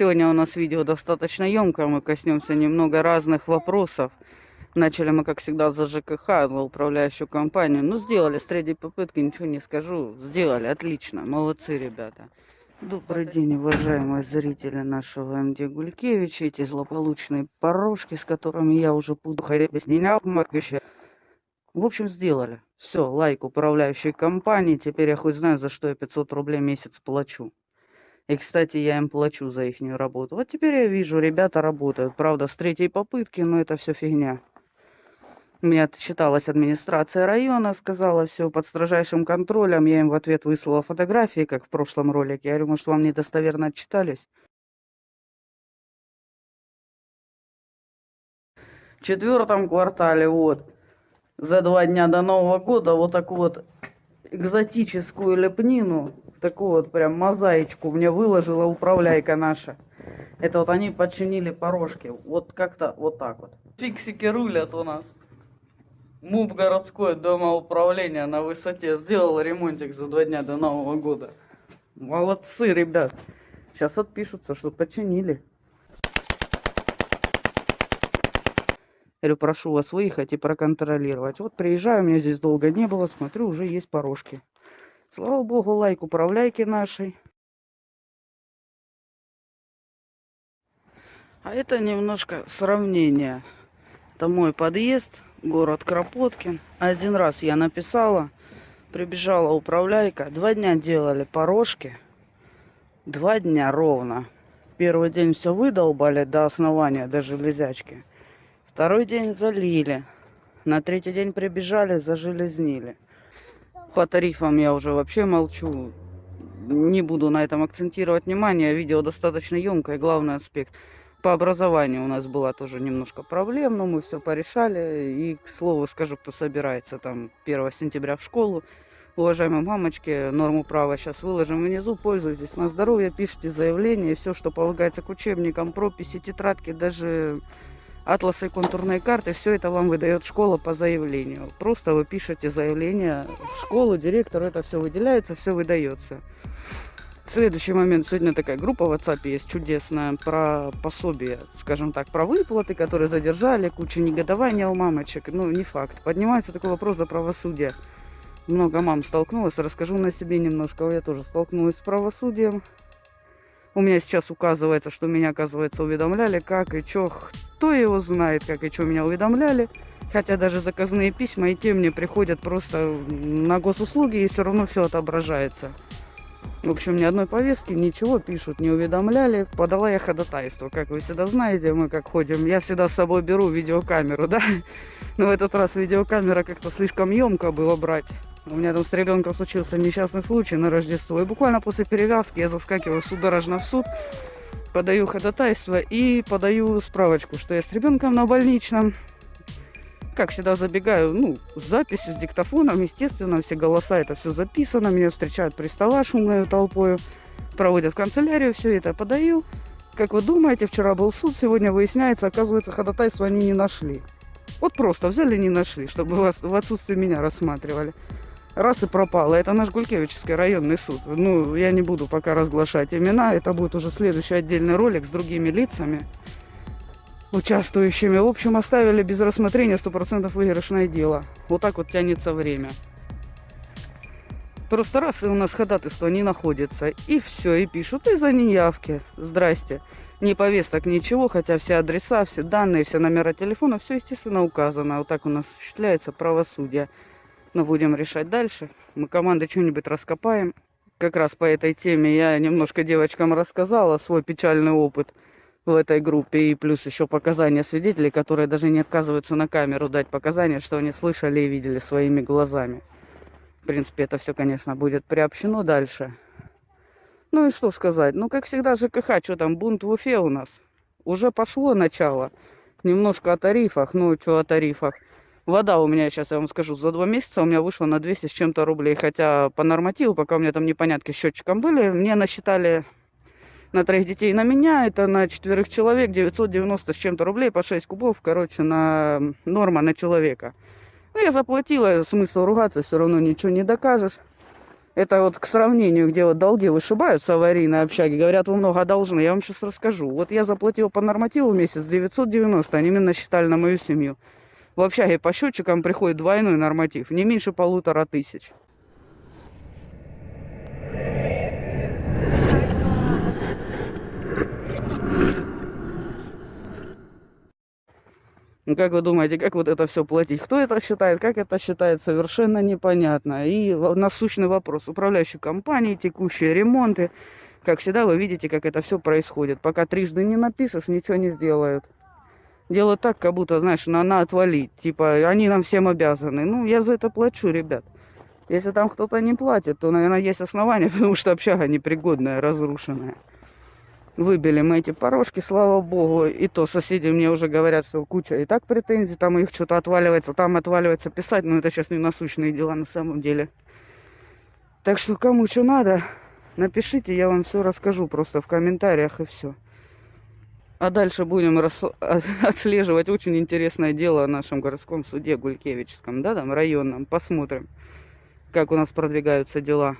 Сегодня у нас видео достаточно емкое, мы коснемся немного разных вопросов. Начали мы, как всегда, за ЖКХ, за управляющую компанию. Ну, сделали с третьей попытки, ничего не скажу. Сделали, отлично, молодцы, ребята. Добрый день, уважаемые зрители нашего МД Гулькевича. Эти злополучные порожки, с которыми я уже буду ходить без меня. В общем, сделали. Все, лайк управляющей компании. Теперь я хоть знаю, за что я 500 рублей месяц плачу. И, кстати, я им плачу за их работу. Вот теперь я вижу, ребята работают. Правда, с третьей попытки, но это все фигня. У меня отчиталась администрация района, сказала все под строжайшим контролем. Я им в ответ выслала фотографии, как в прошлом ролике. Я говорю, может, вам недостоверно отчитались? В четвертом квартале, вот, за два дня до Нового года, вот такую вот экзотическую лепнину, такую вот прям мозаичку мне выложила управляйка наша. Это вот они подчинили порожки. Вот как-то вот так вот. Фиксики рулят у нас. МУП городской дома управления на высоте сделал ремонтик за два дня до Нового года. Молодцы, ребят. Сейчас отпишутся, что починили. Говорю, прошу вас выехать и проконтролировать. Вот приезжаю, меня здесь долго не было, смотрю, уже есть порожки. Слава богу, лайк управляйки нашей. А это немножко сравнение. Это мой подъезд город Кропоткин. Один раз я написала, прибежала управляйка. Два дня делали порожки. Два дня ровно. Первый день все выдолбали до основания, до железячки. Второй день залили. На третий день прибежали, зажелезнили. По тарифам я уже вообще молчу. Не буду на этом акцентировать внимание. Видео достаточно емкое. Главный аспект – по образованию у нас была тоже немножко проблем, но мы все порешали. И, к слову, скажу, кто собирается там 1 сентября в школу, уважаемые мамочки, норму права сейчас выложим внизу, пользуйтесь на здоровье, пишите заявление, все, что полагается к учебникам, прописи, тетрадки, даже атласы контурные карты, все это вам выдает школа по заявлению. Просто вы пишете заявление в школу, директору это все выделяется, все выдается. Следующий момент. Сегодня такая группа в WhatsApp есть чудесная про пособие, скажем так, про выплаты, которые задержали, куча негодования у мамочек. Ну, не факт. Поднимается такой вопрос за правосудие. Много мам столкнулась. Расскажу на себе немножко. Я тоже столкнулась с правосудием. У меня сейчас указывается, что меня, оказывается, уведомляли, как и что. Кто его знает, как и что меня уведомляли. Хотя даже заказные письма и те мне приходят просто на госуслуги, и все равно все отображается. В общем, ни одной повестки, ничего пишут, не уведомляли. Подала я ходатайство. Как вы всегда знаете, мы как ходим. Я всегда с собой беру видеокамеру, да? Но в этот раз видеокамера как-то слишком емко было брать. У меня там с ребенком случился несчастный случай на Рождество. И буквально после перевязки я заскакиваю судорожно в суд, подаю ходатайство и подаю справочку, что я с ребенком на больничном как всегда, забегаю, ну, с записью, с диктофоном, естественно, все голоса, это все записано, меня встречают при стола шумной толпой, проводят в канцелярию, все это подаю. Как вы думаете, вчера был суд, сегодня выясняется, оказывается, ходатайство они не нашли. Вот просто взяли не нашли, чтобы вас в отсутствие меня рассматривали. Раз и пропало. Это наш Гулькевичский районный суд. Ну, я не буду пока разглашать имена. Это будет уже следующий отдельный ролик с другими лицами участвующими. В общем, оставили без рассмотрения 100% выигрышное дело. Вот так вот тянется время. Просто раз и у нас ходатайство не находится. И все, и пишут из-за неявки. Здрасте. Не повесток, ничего, хотя все адреса, все данные, все номера телефона, все, естественно, указано. Вот так у нас осуществляется правосудие. Но будем решать дальше. Мы команды что-нибудь раскопаем. Как раз по этой теме я немножко девочкам рассказала свой печальный опыт в этой группе. И плюс еще показания свидетелей, которые даже не отказываются на камеру дать показания, что они слышали и видели своими глазами. В принципе, это все, конечно, будет приобщено дальше. Ну и что сказать? Ну, как всегда, ЖКХ, что там, бунт в Уфе у нас. Уже пошло начало. Немножко о тарифах. Ну, что о тарифах. Вода у меня, сейчас я вам скажу, за два месяца у меня вышла на 200 с чем-то рублей. Хотя по нормативу, пока у меня там непонятки с счетчиком были, мне насчитали на троих детей на меня, это на четверых человек 990 с чем-то рублей по 6 кубов, короче, на норма на человека. Ну, я заплатила, смысл ругаться, все равно ничего не докажешь. Это вот к сравнению, где вот долги вышибаются аварийные общаги. Говорят, вы много должны. Я вам сейчас расскажу. Вот я заплатил по нормативу месяц 990. Они мне насчитали на мою семью. В общаге по счетчикам приходит двойной норматив. Не меньше полутора тысяч. Ну, как вы думаете, как вот это все платить? Кто это считает, как это считает, совершенно непонятно. И насущный вопрос. Управляющие компании, текущие ремонты. Как всегда, вы видите, как это все происходит. Пока трижды не напишешь, ничего не сделают. Делают так, как будто, знаешь, на, на отвалить. Типа, они нам всем обязаны. Ну, я за это плачу, ребят. Если там кто-то не платит, то, наверное, есть основания, потому что общага непригодная, разрушенная. Выбили мы эти порожки, слава богу. И то соседи мне уже говорят, что куча и так претензий, там их что-то отваливается, там отваливается писать. Но это сейчас не насущные дела на самом деле. Так что кому что надо, напишите, я вам все расскажу просто в комментариях и все. А дальше будем рас... отслеживать очень интересное дело в нашем городском суде Гулькевичском, да, там районном. Посмотрим, как у нас продвигаются дела.